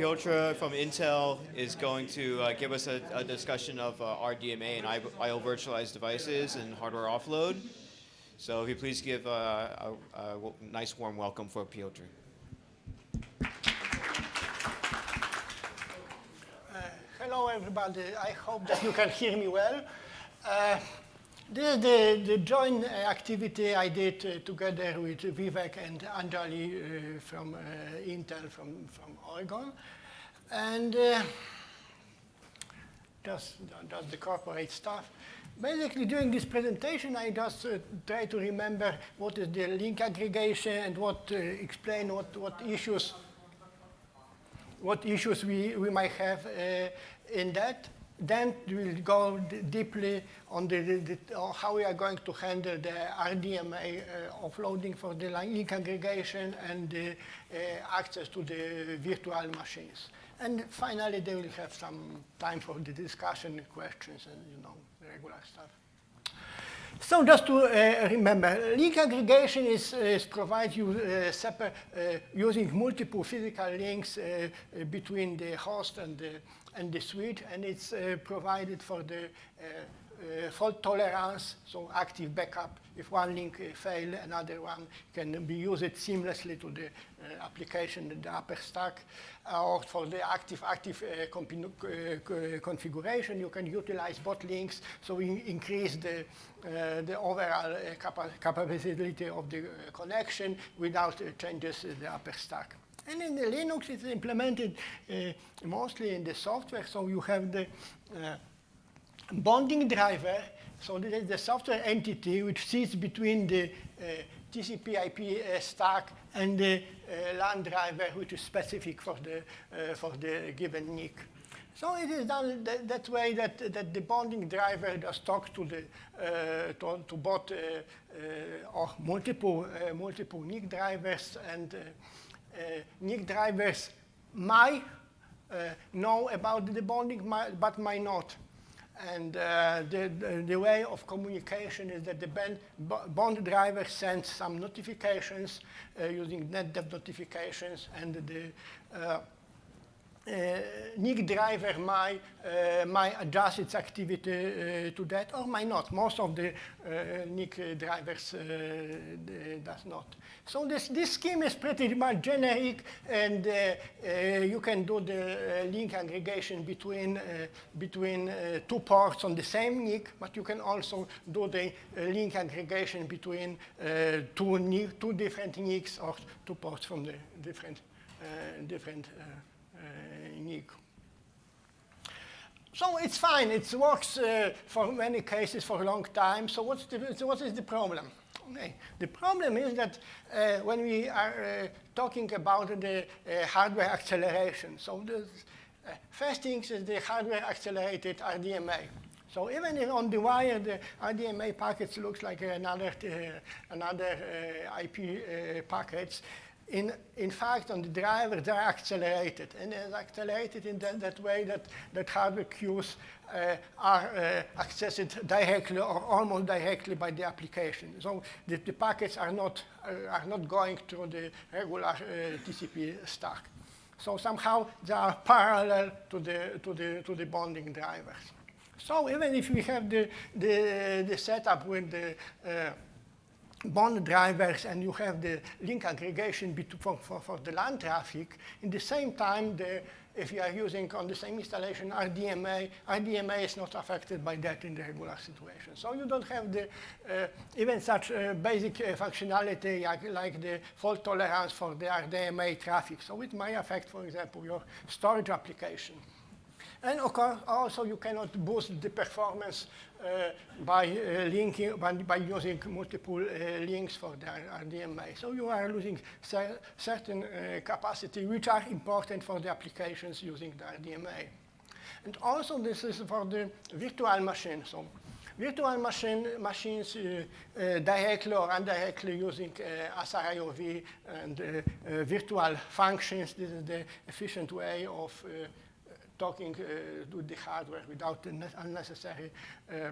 Piotr from Intel is going to uh, give us a, a discussion of uh, RDMA and IO virtualized devices and hardware offload. So if you please give uh, a, a, nice warm welcome for Piotr. Uh, hello everybody, I hope that you can hear me well. This is the, the joint activity I did uh, together with Vivek and Anjali uh, from uh, Intel from, from Oregon. And uh, just, just the corporate stuff. Basically, during this presentation, I just uh, try to remember what is the link aggregation and what uh, explain what, what issues what issues we, we might have in that. Then we'll go deeply on the, the, the, how we are going to handle the RDMA uh, offloading for the link aggregation and the uh, access to the virtual machines. And finally, they will have some time for the discussion, questions, and you know, regular stuff. So just to uh, remember, link aggregation is, is provide you uh, separate, uh, using multiple physical links uh, between the host and the, and the switch, and it's uh, provided for the uh, uh, fault tolerance, so active backup. If one link uh, fail, another one can be used seamlessly to the uh, application in the upper stack. or for the active active configuration, you can utilize both links, so we increase the the overall capa capability of the connection without changes in the upper stack. And in the Linux, it's implemented uh, mostly in the software. So you have the uh, bonding driver, so this is the software entity which sits between the uh, TCP IP uh, stack and the uh, LAN driver which is specific for the, uh, for the given NIC. So it is done that, that way that, that the bonding driver does talk to, the, uh, to, to, both uh, or multiple, multiple NIC drivers and Eh, NIC drivers might eh, know about the bonding but might not. And uh, the, the, the, way of communication is that the band, bond driver sends some notifications using NetDev notifications, and the Eh, NIC driver uh, might adjust its activity uh, to that or might not. Most of the eh, NIC drivers does not. So this, this scheme is pretty much generic and you can do the link aggregation between, between two ports on the same NIC, but you can also do the link aggregation between two, NIC, two different NICs or two ports from the different, different unique. So it's fine. It works uh, for many cases for a long time. So what's the, so what is the problem? Okay. The problem is that uh, when we are uh, talking about the uh, hardware acceleration, so the uh, first thing is the hardware accelerated RDMA. So even if on the wire, the RDMA packets looks like another, uh, another IP packets, in, in fact, on the driver, they're accelerated. And they're accelerated in that, that way that, that hardware queues uh, are uh, accessed directly or almost directly by the application. So the, the packets are not, uh, are not going through the regular uh, TCP stack. So somehow they are parallel to the, to the, to the bonding drivers. So even if we have the, the, the setup with the uh, bond drivers and you have the link aggregation for, for, for, the LAN traffic. In the same time, the, if you are using on the same installation RDMA, RDMA is not affected by that in the regular situation. So you don't have the uh, even such uh, basic uh, functionality like, like, the fault tolerance for the RDMA traffic. So it may affect, for example, your storage application. And also you cannot boost the performance uh, by uh, linking, by, by, using multiple uh, links for the RDMA. So you are losing cer certain uh, capacity which are important for the applications using the RDMA. And also this is for the virtual machine. So virtual machine, machines uh, uh, directly or indirectly using uh, SRIOV and virtual functions. This is the efficient way of talking uh, to the hardware without unnecessary uh,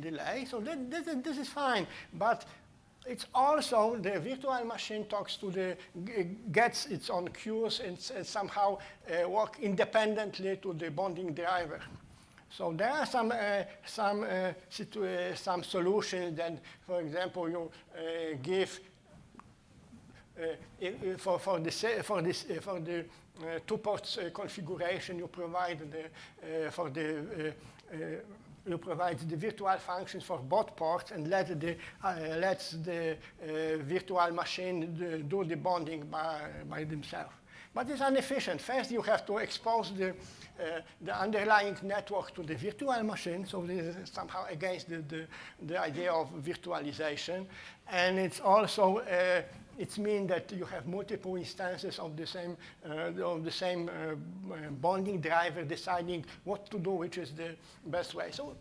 delay. So that, this, is, fine. But it's also the virtual machine talks to the gets its own queues and, and somehow uh, work independently to the bonding driver. So there are some uh, some uh, some solutions that, for example, you give for for this for this for the two ports configuration you provide the for the you provide the virtual functions for both ports and let the, uh, lets the uh, virtual machine do the bonding by, by themselves. But it's inefficient. First, you have to expose the, uh, the underlying network to the virtual machine, so this is somehow against the, the, the idea of virtualization. And it's also it means that you have multiple instances of the same, uh, of the same uh, bonding driver deciding what to do, which is the best way. So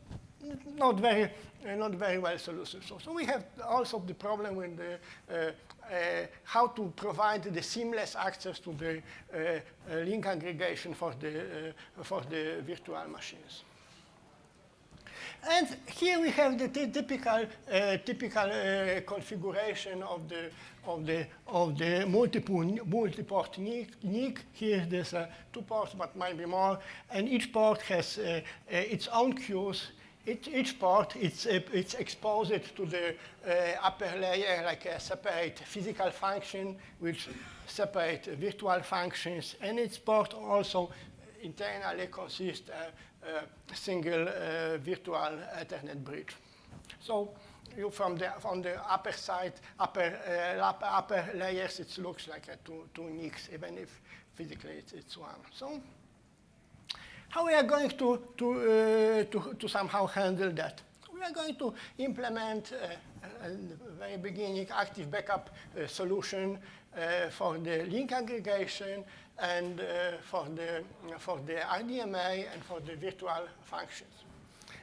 not very, uh, not very well solution. So, so we have also the problem with the, uh, uh, how to provide the seamless access to the uh, uh, link aggregation for the, uh, for the virtual machines. And here we have the typical, typical configuration of the, of the, of the multiple, multi-port NIC. Here there's uh, two parts, but maybe more. And each part has uh, uh, its own queues it, each part it's, uh, it's exposed to the uh, upper layer like a separate physical function which separate virtual functions and its port also internally consists a, single virtual Ethernet bridge. So you from the from the upper side, upper uh, upper, layers, it looks like a two two NICs, even if physically it's, it's one. So how we are going to, to, uh, to, to, somehow handle that? We are going to implement uh, the very beginning active backup uh, solution uh, for the link aggregation and uh, for, the, for the RDMA and for the virtual functions.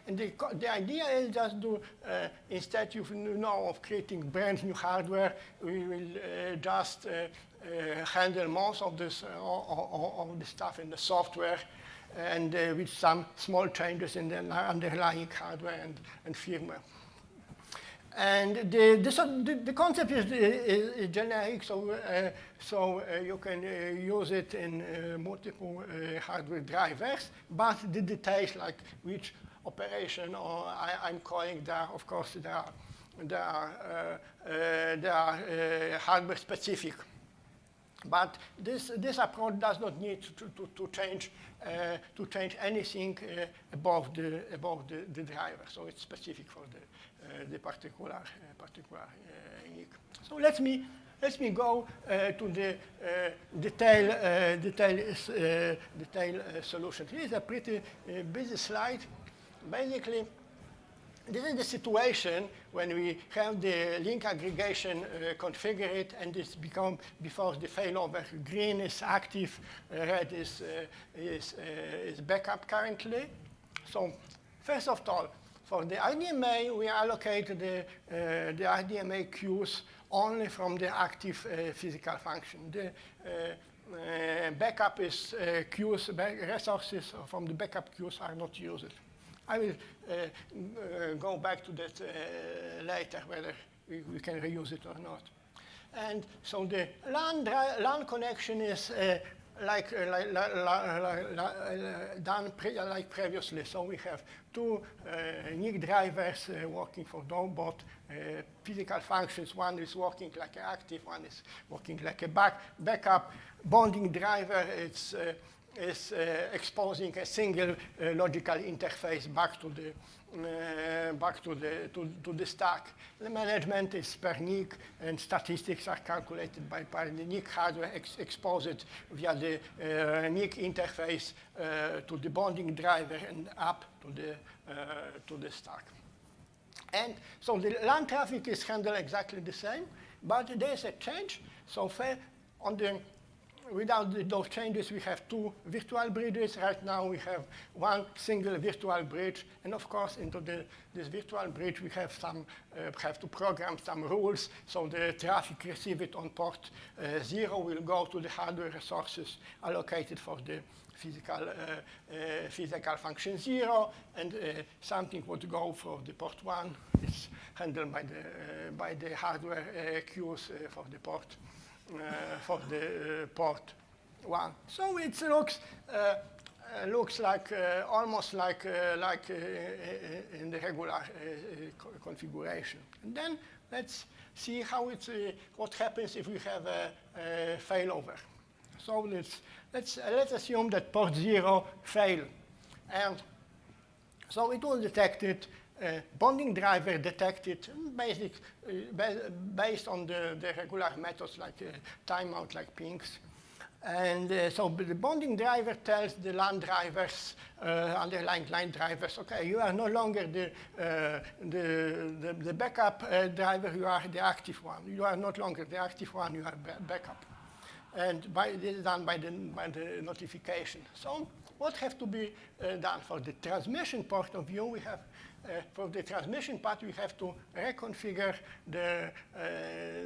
And the, the idea is just to, uh, instead you know of creating brand new hardware, we will uh, just uh, handle most of this, all, of the stuff in the software and uh, with some small changes in the underlying hardware and, and firmware. And the, the, the concept is, is, is, generic, so, uh, so uh, you can uh, use it in uh, multiple uh, hardware drivers, but the details like which operation or I, am calling there, of course, they are, they are, they are hardware specific. But this, this approach does not need to, to, to change, uh, to change anything uh, above, the, above the, the driver. So it's specific for the, uh, the particular, uh, particular uh, NIC. So let me, let me go uh, to the detail, detail, detail solution. Here is a pretty busy slide. Basically, this is the situation when we have the link aggregation uh, configured and it's become before the failover. Green is active, uh, red is, uh, is, uh, is backup currently. So first of all, for the RDMA, we allocate the, uh, the RDMA queues only from the active uh, physical function. The, backup is queues, resources from the backup queues are not used. I will uh, uh, go back to that uh, later, whether we, we, can reuse it or not. And so the LAN, LAN connection is like, uh, like, uh, done pre like previously. So we have two uh, NIC drivers working for Dogbot, physical functions. One is working like an active, one is working like a back backup. Bonding driver, it's is uh, exposing a single uh, logical interface back to the uh, back to the to, to, the stack. The management is per NIC, and statistics are calculated by, by the NIC hardware ex exposed via the uh, NIC interface uh, to the bonding driver and up to the to the stack. And so the LAN traffic is handled exactly the same, but there is a change. So on the without those changes, we have two virtual bridges. Right now, we have one single virtual bridge. And of course, into the, this virtual bridge, we have some uh, have to program some rules. So the traffic received on port uh, zero will go to the hardware resources allocated for the physical, uh, uh, physical function zero, and uh, something would go for the port one. It's handled by the, by the hardware queues for the port, Uh, for the uh, port one. So it looks, uh, looks like almost like, like in the regular co configuration. And then let's see how it's, what happens if we have a, a failover. So let's let's, uh, let's assume that port 0 failed. And so it will detect detected, uh, bonding driver detected basic, uh, based on the, the regular methods like uh, timeout, like pings. And so the bonding driver tells the LAN drivers, underlying LAN drivers, okay, you are no longer the, the, the, the, backup driver, you are the active one. You are not longer the active one, you are backup and by, this is done by the, by the notification. So what have to be done for the transmission point of view? We have for the transmission part, we have to reconfigure the, uh,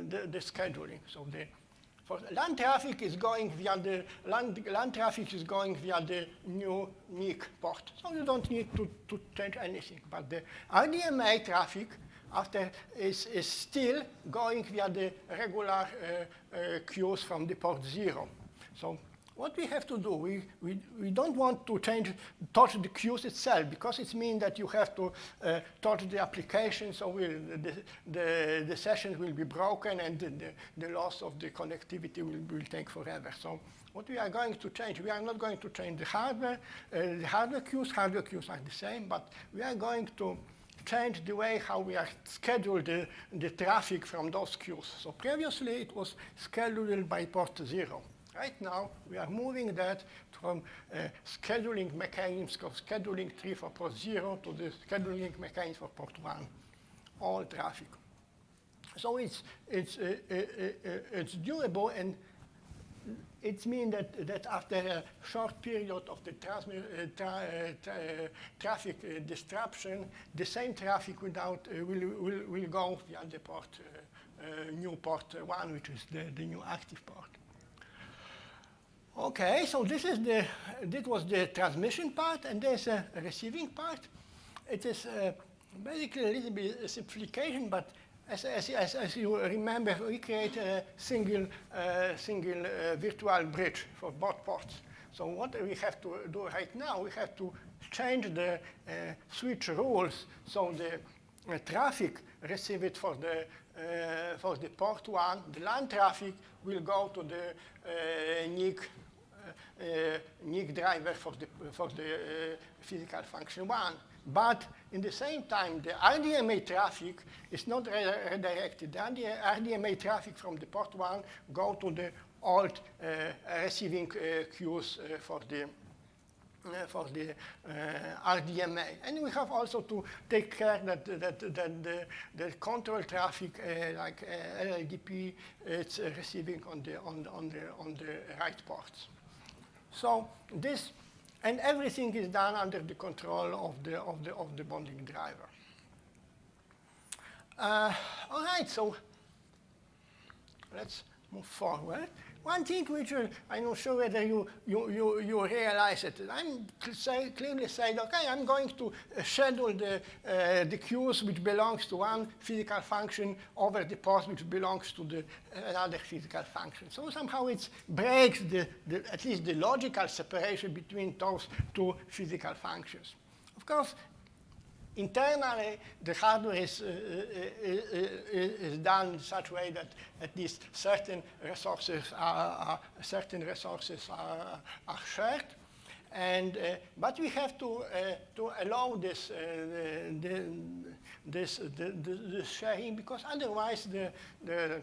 the, the, scheduling. So the for LAN traffic is going via the LAN, LAN traffic is going via the new NIC port. So you don't need to, to change anything. But the RDMA traffic after is, is still going via the regular uh, uh, queues from the port zero. So what we have to do, we, we, we don't want to change, touch the queues itself because it means that you have to uh, touch the application, so we'll, the, the, the sessions will be broken and the, the, the loss of the connectivity will, will take forever. So what we are going to change, we are not going to change the hardware. Uh, the hardware queues, hardware queues are the same, but we are going to change the way how we are scheduled the, the traffic from those queues. So previously it was scheduled by port zero. Right now, we are moving that from uh, scheduling mechanisms of scheduling tree for port zero to the scheduling mechanism for port one, all traffic. So it's, it's, uh, uh, uh, it's doable and it means that, that after a short period of the uh, tra tra traffic disruption, the same traffic without, will, will, will go via the port, new port 1, which is the, the new active port. Okay, so this is the this was the transmission part, and there's a receiving part. It is basically a little bit simplification, but as, as, as, as, you remember, we created a single, uh, single uh, virtual bridge for both ports. So what we have to do right now, we have to change the uh, switch rules so the uh, traffic received for the, uh, for the port one, the LAN traffic will go to the uh, NIC, NIC driver for the, for the physical function one. But in the same time, the RDMA traffic is not redirected. The RDMA traffic from the port 1 go to the old uh, receiving uh, queues uh, for the uh, for the uh, RDMA. And we have also to take care that, that, that the, the control traffic uh, like LLDP is receiving on the, on, the, on, the, on the right ports. So this and everything is done under the control of the, of the, of the bonding driver. Uh, all right, so let's move forward. One thing which uh, I'm not sure whether you, you, you, you realize it. I'm say, clearly saying, okay, I'm going to uh, schedule the, uh, the queues which belongs to one physical function over the port which belongs to the, another physical function. So somehow it breaks the, the, at least the logical separation between those two physical functions. Of course, internally, the hardware is, uh, uh, uh, is done in such way that at least certain resources are, are certain resources are, are shared. And, uh, but we have to, uh, to allow this, uh, the, this the, the, sharing because otherwise the, the,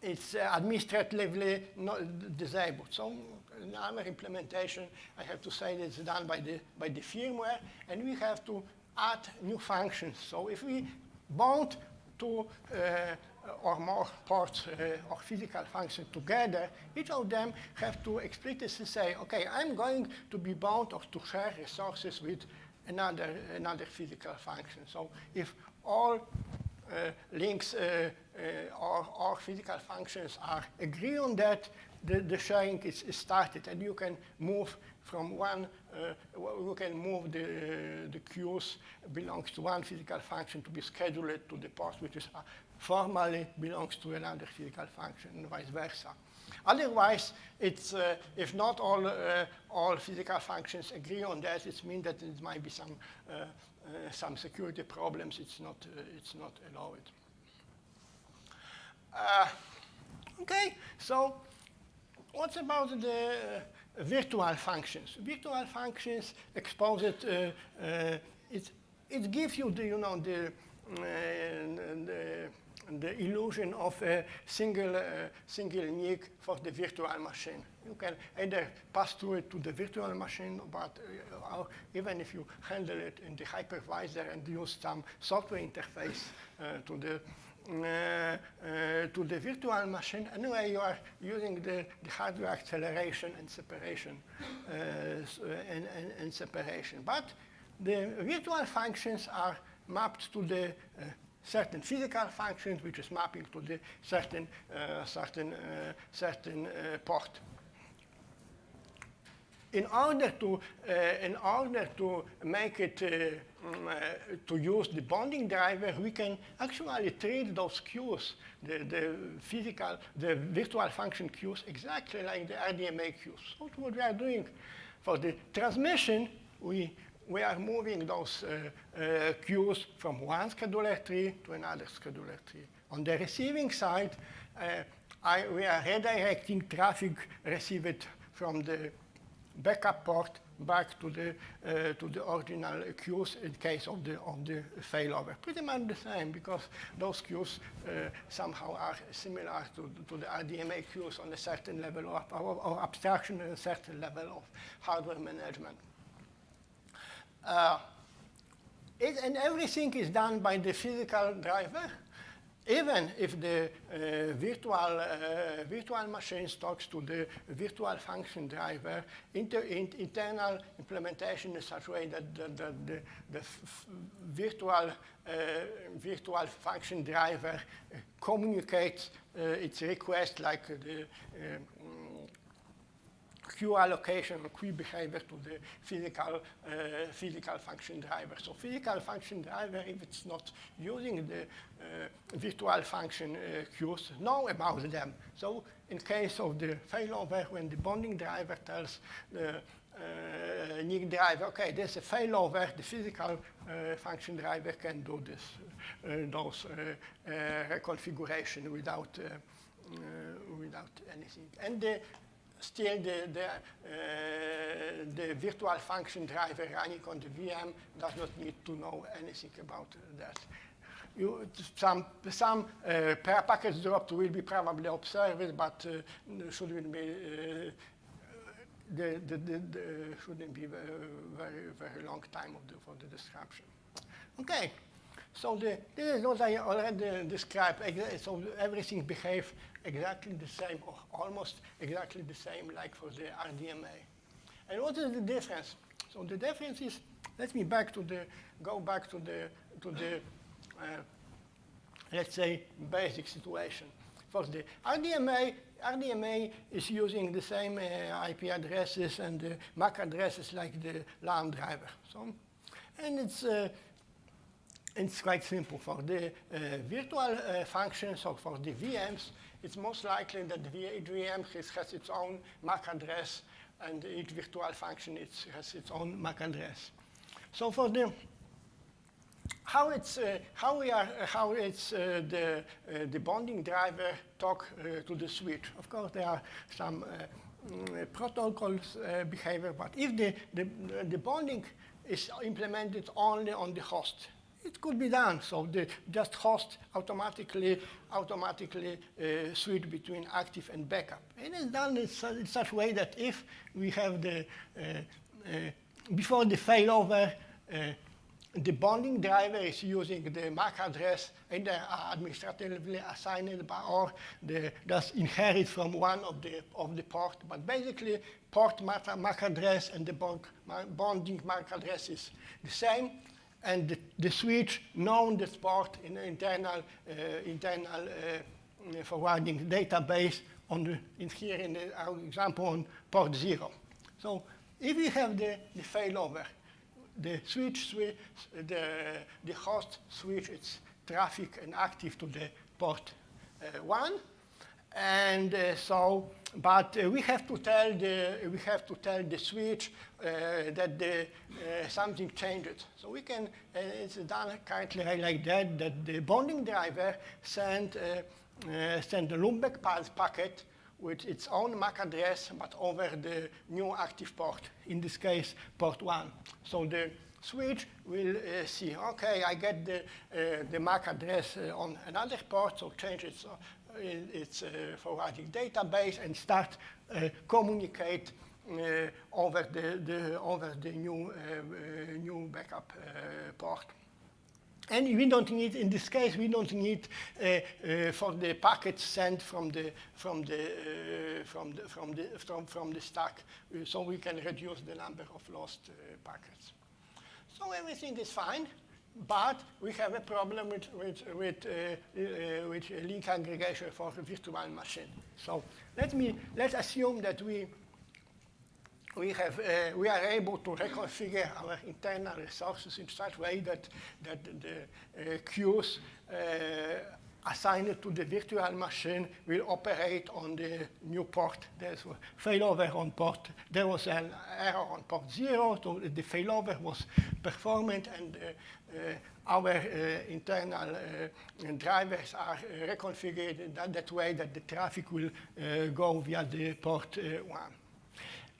it's administratively not disabled. So in our implementation, I have to say it's done by the, by the firmware, and we have to add new functions. So if we want two uh, or more parts uh, or physical functions together, each of them have to explicitly say, okay, I'm going to be bound or to share resources with another, another physical function. So if all uh, links uh, uh, or, or physical functions are agree on that, the, the sharing is, is started and you can move from one, uh, you can move the, uh, the queues belongs to one physical function to be scheduled to the port which is uh, formally belongs to another physical function and vice versa. Otherwise, it's, uh, if not all, uh, all physical functions agree on that, it means that there might be some, uh, some security problems. It's not, it's not allowed. Okay, so what about the virtual functions? Virtual functions expose it, it, it gives you the, you know, the, the the illusion of a single, uh, single NIC for the virtual machine. You can either pass through it to the virtual machine, but uh, even if you handle it in the hypervisor and use some software interface uh, to the uh, uh, to the virtual machine, anyway, you are using the, the hardware acceleration and separation uh, and, and, and, separation. But the virtual functions are mapped to the certain physical functions, which is mapping to the certain, uh, certain, uh, certain uh, port. In order to, in order to make it, uh, to use the bonding driver, we can actually treat those queues, the, the physical, the virtual function queues, exactly like the RDMA queues. So what we are doing for the transmission, we we are moving those uh, uh, queues from one scheduler tree to another scheduler tree. On the receiving side, uh, I, we are redirecting traffic received from the backup port back to the uh, to the original queues in case of the of the failover. Pretty much the same because those queues uh, somehow are similar to, to the RDMA queues on a certain level of, of, of abstraction and a certain level of hardware management. Uh, it, and everything is done by the physical driver, even if the uh, virtual, uh, virtual machine talks to the virtual function driver, inter in internal implementation is such a way that the, the, the, the virtual, uh, virtual function driver communicates uh, its request like the queue allocation or queue behavior to the physical, uh, physical function driver. So physical function driver, if it's not using the uh, virtual function uh, queues, know about them. So in case of the failover, when the bonding driver tells the uh, NIC driver, okay, there's a failover, the physical uh, function driver can do this, uh, those uh, reconfiguration without, without anything. And the still the, the, uh, the virtual function driver running on the VM does not need to know anything about that. You, some some uh, drop will be probably observed, but uh, shouldn't be uh, the, the, the, the, shouldn't be very very, long time of the, for the disruption. Okay. So the, is what I already described. So everything behaves exactly the same, or almost exactly the same, like for the RDMA. And what is the difference? So the difference is, let me back to the, go back to the, to the uh, let's say, basic situation. For the RDMA, RDMA is using the same uh, IP addresses and the MAC addresses like the LAN driver. So, and it's uh, it's quite simple. For the uh, virtual uh, functions or for the VMs, it's most likely that the VM has, its own MAC address and each virtual function is, has its own MAC address. So for the how it's uh, how we are uh, how it's uh, the uh, the bonding driver talk to the switch. Of course, there are some mm, protocols behavior, but if the, the the bonding is implemented only on the host, it could be done. So the just host automatically automatically uh, switch between active and backup. And it's done in, su in such a way that if we have the uh, uh, before the failover, uh, the bonding driver is using the MAC address either administratively assigned by or the, just inherit from one of the, of the port. But basically, port MAC address and the bond, bonding MAC address is the same. And the, the switch known the port in the internal, uh, internal uh, forwarding database on the, in here in the, our example on port zero. So if we have the, the failover, the switch, switch the, the host switch its traffic and active to the port uh, one. And uh, so, but uh, we have to tell the we have to tell the switch uh, that the uh, something changed. So we can it's done currently like that that the bonding driver send send the loopback packet with its own MAC address, but over the new active port, in this case, port 1. So the switch will uh, see, okay, I get the, uh, the MAC address uh, on another port, so change its, uh, its uh, forwarding database and start uh, communicate over, the, the, over the new, new backup port. And we don't need, in this case, we don't need uh, uh, for the packets sent from the from the uh, from the from the from from the stack, so we can reduce the number of lost packets. So everything is fine, but we have a problem with with with uh, with link aggregation for virtual machine. So let me let's assume that we we, have, uh, we are able to reconfigure our internal resources in such a way that, that the uh, queues uh, assigned to the virtual machine will operate on the new port. There's a failover on port. There was an error on port zero, so the failover was performant and uh, uh, our uh, internal drivers are reconfigured that, that way that the traffic will go via the port one.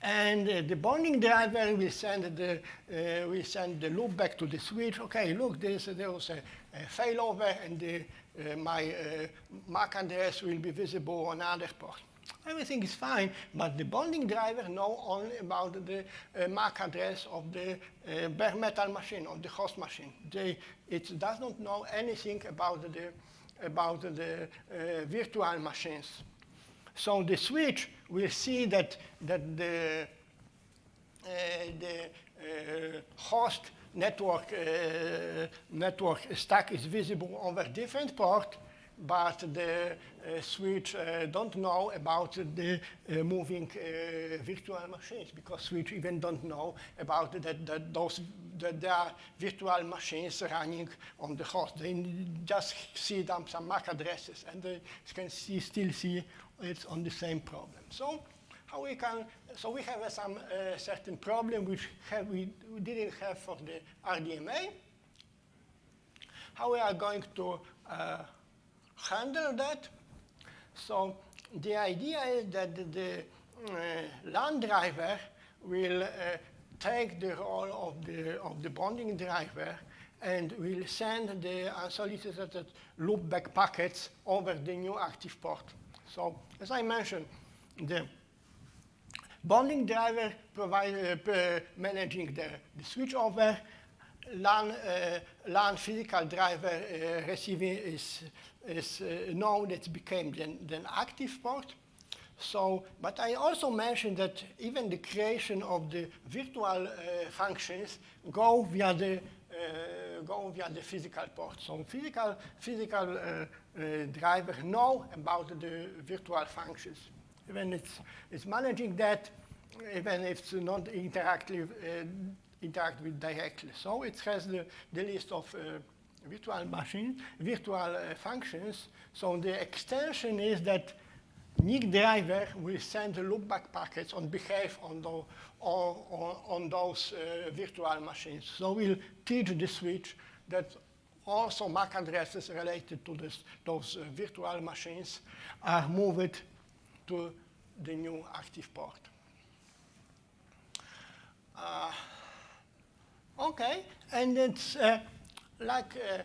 And uh, the bonding driver will send the, uh, will send the loop back to the switch. Okay, look, there's, there was a, a failover and the, uh, my MAC address will be visible on other port. Everything is fine, but the bonding driver know only about the uh, MAC address of the uh, bare metal machine, of the host machine. They, it does not know anything about the, about the uh, virtual machines. So the switch will see that, that the, uh, the uh, host network, uh, network stack is visible over different port, but the uh, switch uh, don't know about the uh, moving virtual machines because switch even don't know about that, that those that there are virtual machines running on the host. They just see them some MAC addresses and they can see, still see it's on the same problem. So how we can, so we have uh, some uh, certain problem which have, we, we, didn't have for the RDMA. How we are going to uh, handle that? So the idea is that the uh, LAN driver will uh, take the role of the, of the bonding driver and will send the unsolicited loopback packets over the new active port. So as I mentioned, the bonding driver provide, uh, managing the, the switchover, LAN, uh, LAN physical driver uh, receiving is, is uh, known that became then, then active port. So, but I also mentioned that even the creation of the virtual uh, functions go via the uh, go via the physical port. So physical physical uh, uh, driver know about the virtual functions. Even it's, it's managing that, even if it's not interactive, uh, interact with directly. So it has the, the list of virtual machine, virtual uh, functions. So the extension is that NIC driver will send the loopback packets on behalf on, the, or, or, on those uh, virtual machines. So we'll teach the switch that also MAC addresses related to this, those uh, virtual machines are moved to the new active port. Uh, okay, and it's uh, like uh,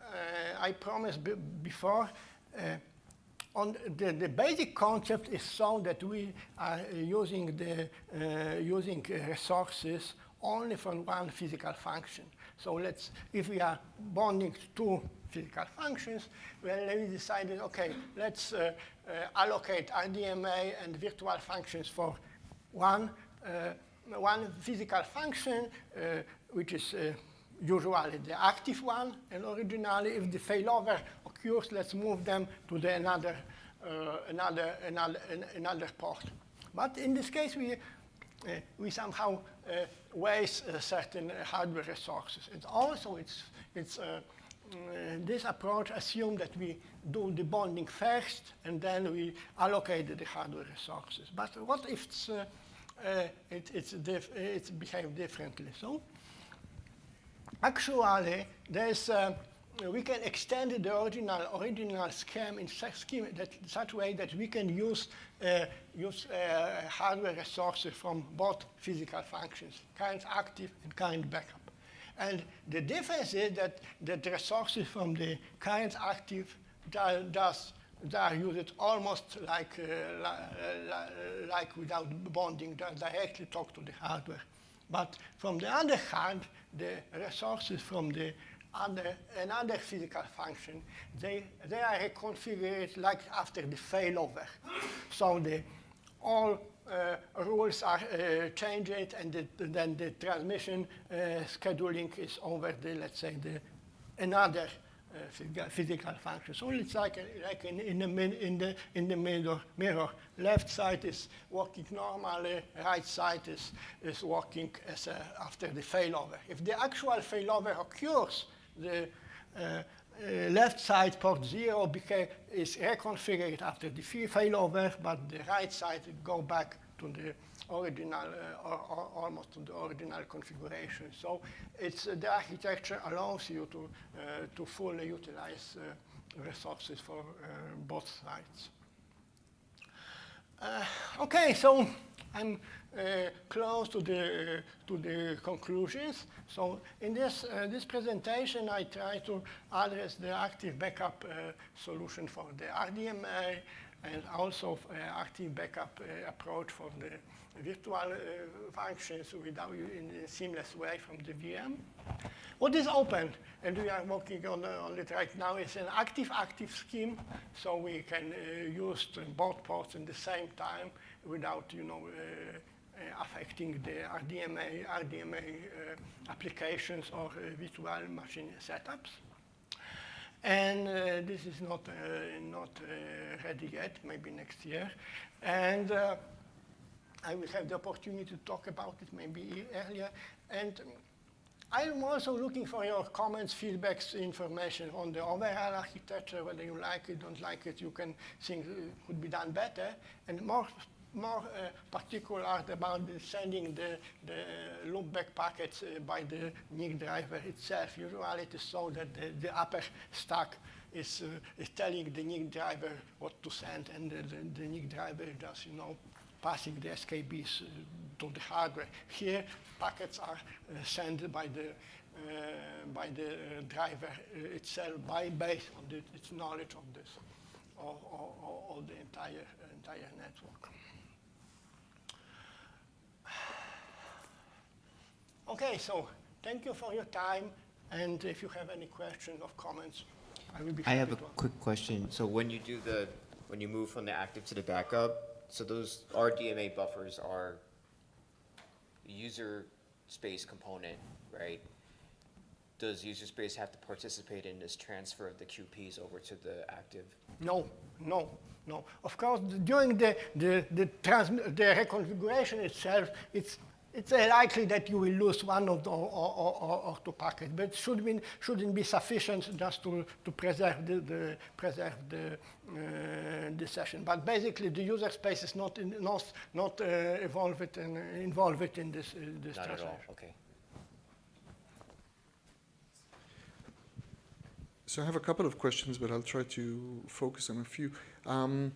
uh, I promised before, uh, on the, the basic concept is so that we are using the using resources only for one physical function. So let's, if we are bonding two physical functions, well, we decided, okay, let's uh, uh, allocate RDMA and virtual functions for one, uh, one physical function, which is usually the active one, and originally, if the failover occurs, let's move them to the another, uh, another, another, another port. But in this case, we, uh, we somehow uh, waste uh, certain hardware resources. And also, it's, it's, uh, mm, this approach assumes that we do the bonding first, and then we allocate the hardware resources. But what if it's, uh, it, it's, diff it's behave differently? So actually, there's, uh, we can extend the original, original scheme in such, scheme that, such way that we can use, uh, use uh, hardware resources from both physical functions, current active and current backup. And the difference is that, the resources from the current active does they are used almost like, uh, like without bonding, directly talk to the hardware. But from the other hand, the resources from the other, another physical function, they, they are reconfigured like after the failover. So the, all uh, rules are uh, changed and the, then the transmission uh, scheduling is over the, let's say, the another physical function. So it's like, like in, in, the, in, the, in the mirror, mirror. Left side is working normally, right side is, is working as a, after the failover. If the actual failover occurs, the uh, uh, left side port 0 became, is reconfigured after the failover, but the right side go back to the original, uh, or, or almost to the original configuration. So it's, uh, the architecture allows you to, uh, to fully utilize resources for both sides. okay, so I'm uh, close to the, to the conclusions. So in this, uh, this presentation, I try to address the active backup solution for the RDMA and also active backup approach for the virtual uh, functions without in a seamless way from the VM. What is open, and we are working on, uh, on it right now, is an active-active scheme, so we can uh, use both ports in the same time without, you know, uh, affecting the RDMA, RDMA uh, applications or uh, virtual machine setups. And this is not, not ready yet, maybe next year. And I will have the opportunity to talk about it maybe earlier. And I'm also looking for your comments, feedbacks, information on the overall architecture, whether you like it, don't like it, you can think it could be done better. And more, more uh, particular about sending the, the loopback packets uh, by the NIC driver itself. Usually it is so that the, the upper stack is, uh, is telling the NIC driver what to send, and the, the, the NIC driver does, you know, passing the SKBs uh, to the hardware. Here, packets are uh, sent by the uh, by the driver itself by based on the, its knowledge of this or, or, or the entire entire network. Okay, so thank you for your time. And if you have any questions or comments, I will be I have a quick question. So when you do the, when you move from the active to the backup, so those RDMA buffers are user space component, right? Does user space have to participate in this transfer of the QPs over to the active? No, no, no. Of course, during the, the, the, the reconfiguration itself, it's it's likely that you will lose one of the or, or, or, or two packets, but should be, shouldn't be sufficient just to, to preserve the, the preserve the, uh, the session. But basically, the user space is not in, not not uh, involved in involved in this uh, this not transaction. At all. Okay. So I have a couple of questions, but I'll try to focus on a few. Um,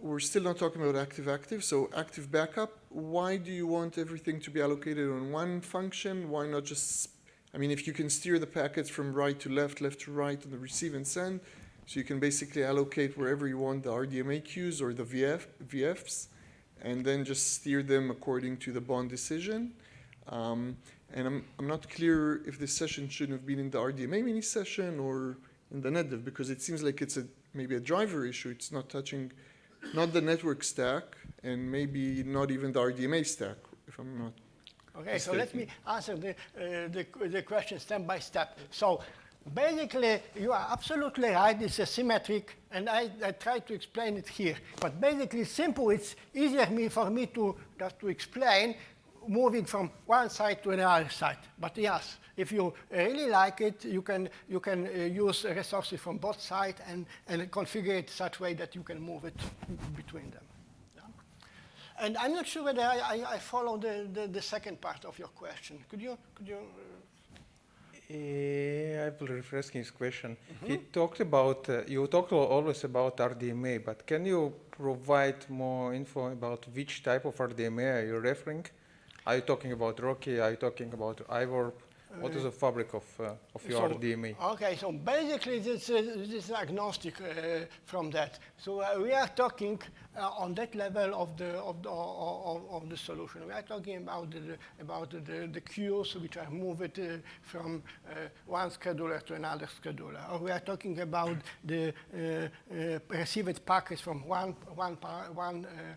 we're still not talking about active-active, so active backup, why do you want everything to be allocated on one function? Why not just, I mean, if you can steer the packets from right to left, left to right on the receive and send, so you can basically allocate wherever you want the RDMA queues or the VF, VFs, and then just steer them according to the bond decision. Um, and I'm, I'm not clear if this session shouldn't have been in the RDMA mini session or in the NetDev because it seems like it's a maybe a driver issue. It's not touching not the network stack and maybe not even the RDMA stack, if I'm not. Okay, so let me answer the, uh, the, the question step by step. So basically, you are absolutely right, it's asymmetric, and I, I try to explain it here. But basically, simple, it's easier me, for me to just to explain moving from one side to another side. But yes, if you really like it, you can, you can uh, use resources from both sides and, and configure it such way that you can move it between them. Yeah. And I'm not sure whether I, I, I follow the, the, the, second part of your question. Could you, could you uh, I will rephrase his question. Mm -hmm. He talked about, uh, you talked always about RDMA, but can you provide more info about which type of RDMA are you referring? Are you talking about RoCE? Are you talking about iWARP? What is the fabric of, uh, of your so, DMA? Okay, so basically this, uh, this is agnostic uh, from that. So uh, we are talking uh, on that level of the, of, the, of, of, the solution. We are talking about the, about the, the queues which are moved uh, from one scheduler to another scheduler. Or we are talking about the received packets from one, one, one uh,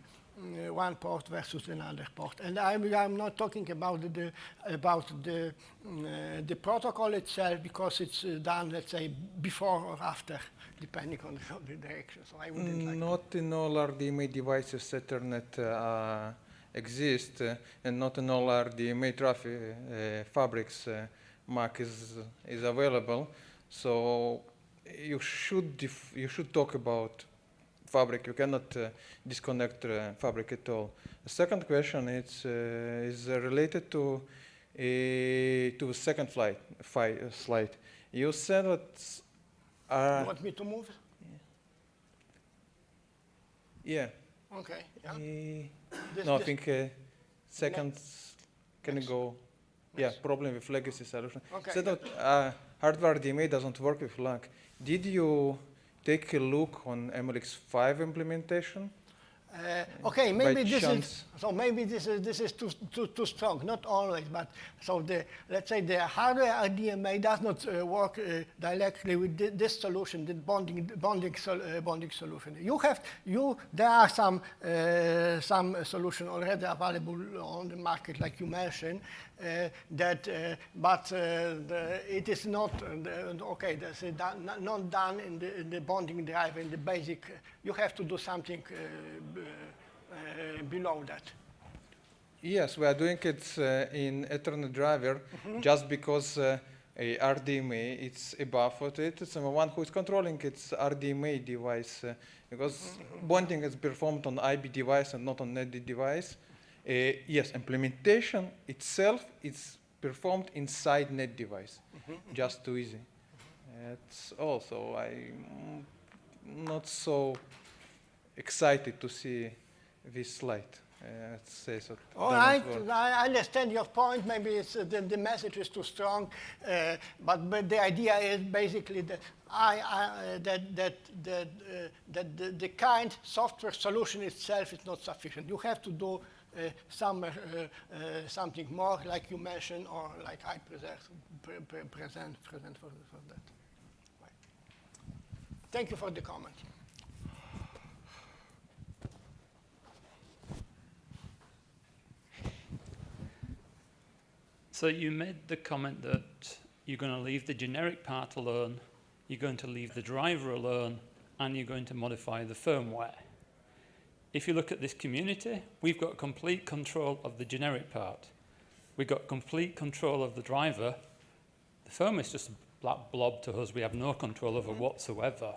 one port versus another port. And I'm, I'm not talking about the, about the, uh, the protocol itself because it's uh, done, let's say, before or after, depending on the, direction. So I wouldn't like Not in all RDMA devices Ethernet uh, exists, uh, and not in all RDMA traffic uh, fabrics MAC is, is available. So you should, you should talk about fabric. You cannot uh, disconnect uh, fabric at all. The second question is, uh, is related to to the second flight, slide. You said that. you want me to move? Yeah. Okay. Yeah. This, no, this I think second. Can you go? Yeah, problem with legacy solution. Okay. Said that uh, hardware DMA doesn't work with LAG. Did you take a look on MLX 5 implementation? Uh, okay, maybe this chance. is so. Maybe this is this is too too too strong. Not always, but so the let's say the hardware RDMA does not uh, work uh, directly with th this solution, the bonding bonding sol uh, bonding solution. You have you there are some uh, some solution already available on the market, like you mentioned, that, uh, but uh, the, it is not, okay, that's not done in the, in the, bonding drive, in the basic, you have to do something below that. Yes, we are doing it uh, in Ethernet driver mm -hmm. just because uh, a RDMA it's above what it is, and the one who is controlling its RDMA device uh, because mm -hmm. bonding is performed on IB device and not on NetD device. Uh, yes, implementation itself is performed inside net device, mm -hmm. just too easy. It's also I'm not so excited to see this slide. Uh, say so All right. I understand your point. Maybe it's, uh, the, the message is too strong, uh, but, but the idea is basically that I, I that that that, uh, that the, the kind software solution itself is not sufficient. You have to do uh, some, uh, uh, something more, like you mentioned, or like I present, pre pre present, present for, for that. Thank you for the comment. So you made the comment that you're going to leave the generic part alone, you're going to leave the driver alone, and you're going to modify the firmware. If you look at this community, we've got complete control of the generic part. We've got complete control of the driver. The firm is just a black blob to us we have no control over whatsoever.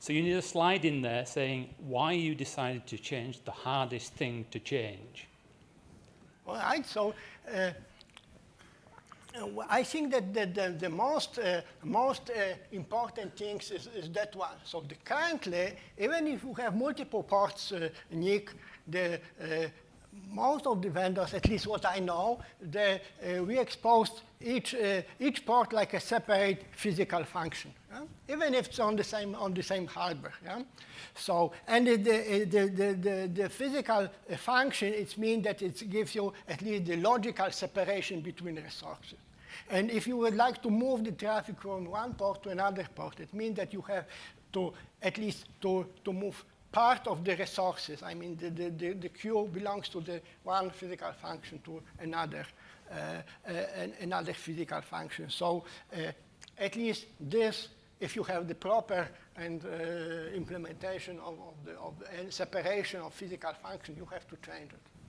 So you need a slide in there saying why you decided to change the hardest thing to change. All right, so uh, I think that the, the, the most, uh, most uh, important things is, is, that one. So currently, even if you have multiple ports, uh, NIC, the, uh, most of the vendors, at least what I know, they, uh, we exposed each, uh, each port like a separate physical function, yeah? even if it's on the same, on the same hardware. Yeah? So, and the, the, the, the, the physical function, it means that it gives you at least the logical separation between resources. And if you would like to move the traffic from one port to another port, it means that you have to at least to, to move part of the resources. I mean, the, the, the, the queue belongs to the one physical function to another, uh, uh, another physical function. So uh, at least this, if you have the proper and uh, implementation of, of the of, and separation of physical function, you have to change it.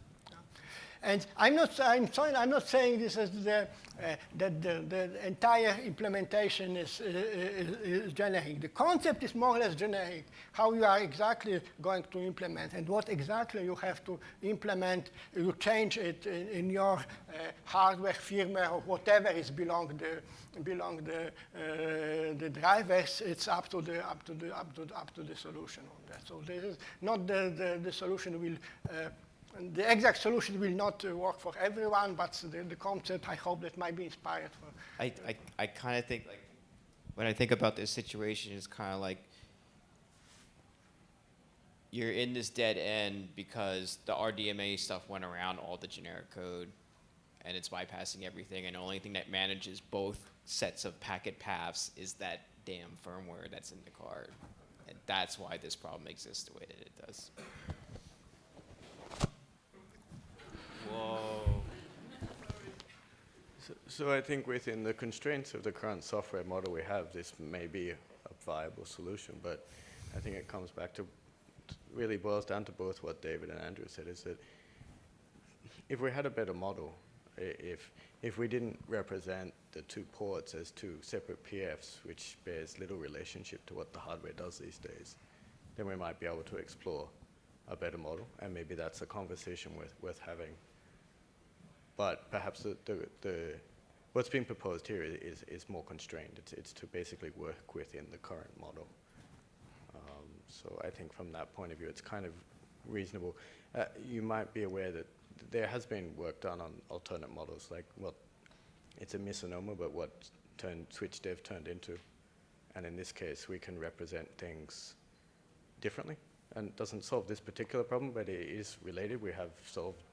And I'm not, I'm, sorry, I'm not saying this is the, uh, that the, the entire implementation is, uh, is, is, generic. The concept is more or less generic, how you are exactly going to implement and what exactly you have to implement. You change it in, in your uh, hardware, firmware, or whatever is belong the, belong the, uh, the drivers. It's up to the, up to the, up to, up to the solution on that. So this is not the, the, the solution will uh, and the exact solution will not uh, work for everyone, but the, the, concept, I hope that might be inspired for. I, I, I kind of think, like, when I think about this situation, it's kind of like you're in this dead end because the RDMA stuff went around all the generic code and it's bypassing everything, and the only thing that manages both sets of packet paths is that damn firmware that's in the card. And that's why this problem exists the way that it does. So, so I think within the constraints of the current software model we have, this may be a viable solution, but I think it comes back to, really boils down to both what David and Andrew said, is that if we had a better model, if, if we didn't represent the two ports as two separate PFs, which bears little relationship to what the hardware does these days, then we might be able to explore a better model, and maybe that's a conversation worth, worth having but perhaps the, the, the, what's being proposed here is, is more constrained. It's, it's to basically work within the current model. Um, so I think from that point of view, it's kind of reasonable. Uh, you might be aware that there has been work done on alternate models, like what, it's a misnomer, but what turned, SwitchDev turned into. And in this case, we can represent things differently. And it doesn't solve this particular problem, but it is related. We have solved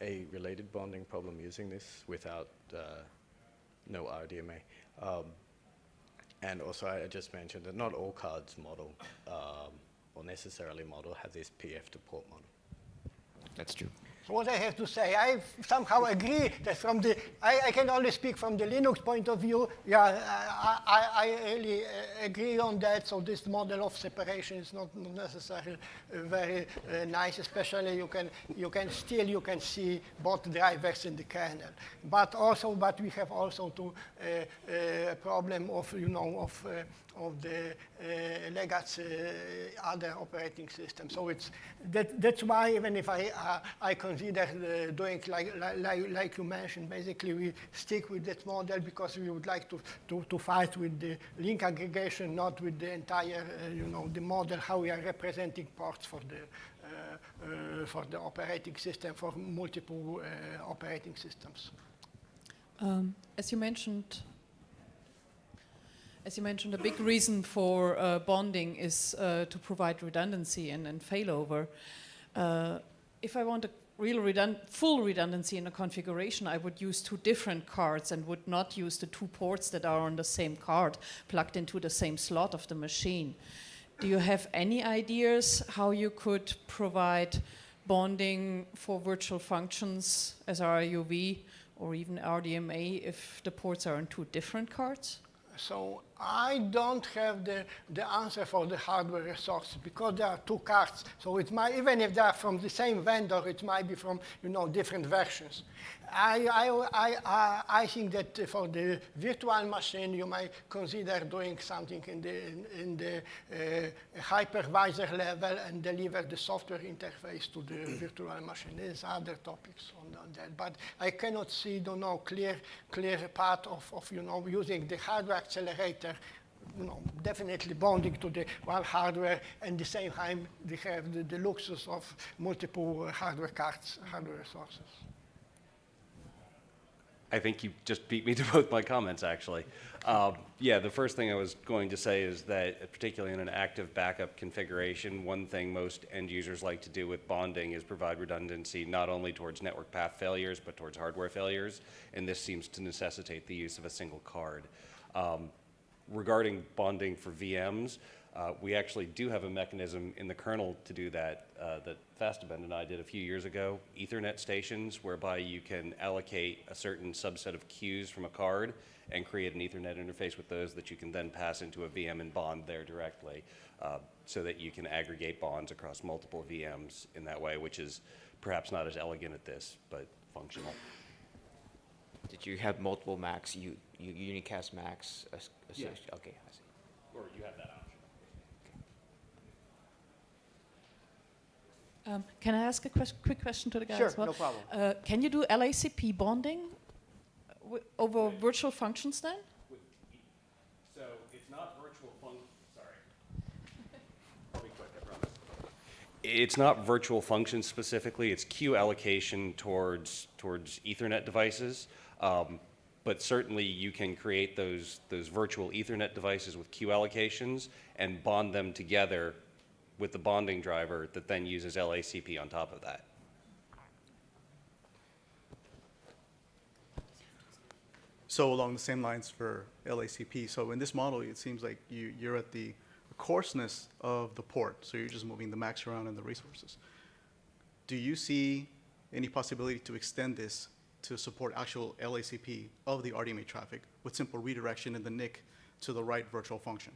a related bonding problem using this without uh, no RDMA. Um, and also, I just mentioned that not all cards model um, or necessarily model have this PF to port model. That's true. What I have to say, I somehow agree that from the, I, I can only speak from the Linux point of view. Yeah, I, I, I really uh, agree on that. So this model of separation is not necessarily uh, very uh, nice, especially you can, you can still, you can see both drivers in the kernel. But also, but we have also to uh, uh, a problem of, you know, of uh, of the uh, legacy uh, other operating systems. So it's that, that's why even if I uh, I consider doing like, like like you mentioned, basically we stick with that model because we would like to to, to fight with the link aggregation, not with the entire you know the model how we are representing ports for the uh, uh, for the operating system for multiple uh, operating systems. Um, as you mentioned, as you mentioned, a big reason for uh, bonding is uh, to provide redundancy and, and failover. Uh, if I want a real redund full redundancy in a configuration, I would use two different cards and would not use the two ports that are on the same card plugged into the same slot of the machine. Do you have any ideas how you could provide bonding for virtual functions SR-IOV or even RDMA if the ports are on two different cards? So I don't have the, the answer for the hardware resource because there are two cards. So it might, even if they are from the same vendor, it might be from you know different versions. I, I, I, I think that for the virtual machine, you might consider doing something in the, in, in the uh, hypervisor level and deliver the software interface to the virtual machine. There's other topics on, on, that, but I cannot see, don't know, clear, clear path of, of, you know, using the hardware accelerator you know, definitely bonding to the one hardware, and the same time they have the, the luxus of multiple hardware cards, hardware sources. I think you just beat me to both my comments, actually. Um, yeah, the first thing I was going to say is that, particularly in an active backup configuration, one thing most end users like to do with bonding is provide redundancy not only towards network path failures, but towards hardware failures, and this seems to necessitate the use of a single card. Um, regarding bonding for VMs, uh, we actually do have a mechanism in the kernel to do that uh, that Fastabend and I did a few years ago. Ethernet stations, whereby you can allocate a certain subset of queues from a card and create an Ethernet interface with those that you can then pass into a VM and bond there directly, uh, so that you can aggregate bonds across multiple VMs in that way, which is perhaps not as elegant at this, but functional. Did you have multiple Macs, you, you unicast Macs? As- Yeah. associ- Okay, I see. Or you have that option. Um, can I ask a ques- quick question to the guys Sure, as well? no problem. Uh, can you do LACP bonding w- over virtual functions then? So it's not virtual fun, sorry. I'll be quick, I promise. It's not virtual functions specifically, it's queue allocation towards, towards Ethernet devices. Um, But certainly you can create those, those virtual Ethernet devices with queue allocations and bond them together with the bonding driver that then uses LACP on top of that. So along the same lines for LACP, so in this model, it seems like you, you're at the coarseness of the port, so you're just moving the MACs around and the resources. Do you see any possibility to extend this to support actual LACP of the RDMA traffic with simple redirection in the NIC to the right virtual function?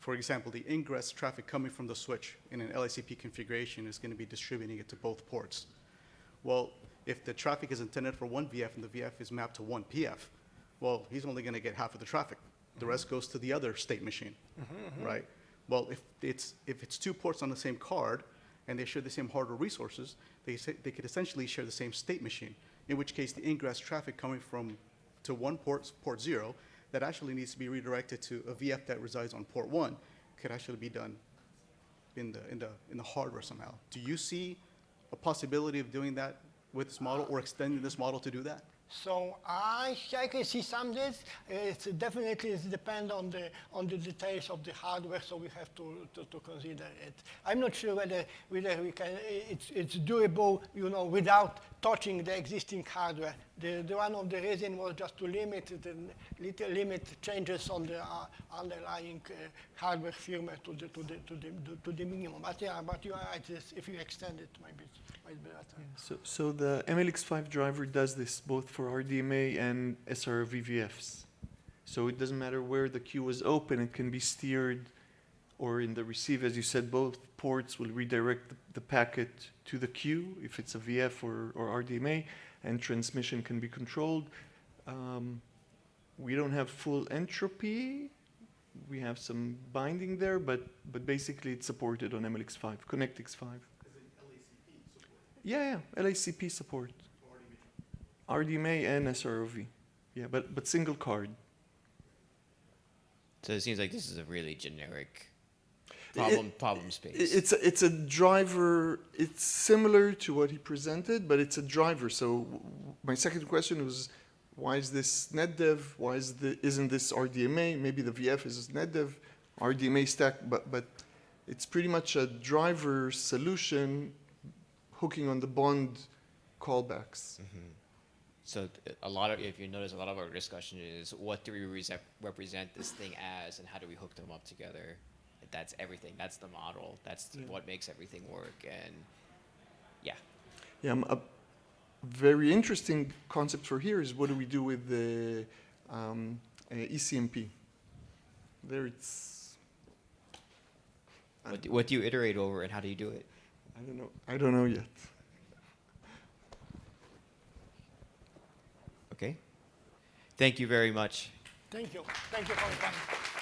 For example, the ingress traffic coming from the switch in an LACP configuration is going to be distributing it to both ports. Well, if the traffic is intended for one VF and the VF is mapped to one PF, well, he's only going to get half of the traffic. The rest goes to the other state machine, mm-hmm, mm-hmm. right? Well, if it's, if it's two ports on the same card and they share the same hardware resources, they, they could essentially share the same state machine, in which case the ingress traffic coming from to one port, port zero, that actually needs to be redirected to a VF that resides on port one, could actually be done in the, in the, in the hardware somehow. Do you see a possibility of doing that with this model or extending this model to do that? So I, I can see some this. It's definitely it depends on the on the details of the hardware, so we have to, to, to consider it. I'm not sure whether whether we can. It's it's doable, you know, without touching the existing hardware. The, the one of the reason was just to limit the little limit changes on the uh, underlying uh, hardware firmware to the to the to the to the minimum. But yeah, but you are right. If you extend it, maybe it better. So, so the MLX5 driver does this both for RDMA and SR VVFs. So it doesn't matter where the queue is open, it can be steered, or in the receive, as you said, both ports will redirect the, the packet to the queue if it's a VF or, or RDMA, and transmission can be controlled. Um, we don't have full entropy. We have some binding there, but, but basically it's supported on MLX5, ConnectX5. Yeah, yeah, LACP support. RDMA and SR-IOV. Yeah, but, but single card. So it seems like this is a really generic problem, problem space. It's a, it's a driver. It's similar to what he presented, but it's a driver. So my second question was, why is this NetDev? Why is the isn't this RDMA? Maybe the VF is NetDev, RDMA stack, but but it's pretty much a driver solution hooking on the bond callbacks. So a lot of, if you notice, a lot of our discussion is what do we rese- represent this thing as, and how do we hook them up together? That's everything. That's the model. That's what makes everything work. And yeah, Yeah, um, a very interesting concept for here is what do we do with the um, uh, ECMP? There it's, what do, what do you iterate over, and how do you do it? I don't know, I don't know yet. Okay. Thank you very much. Thank you. Thank you for your time.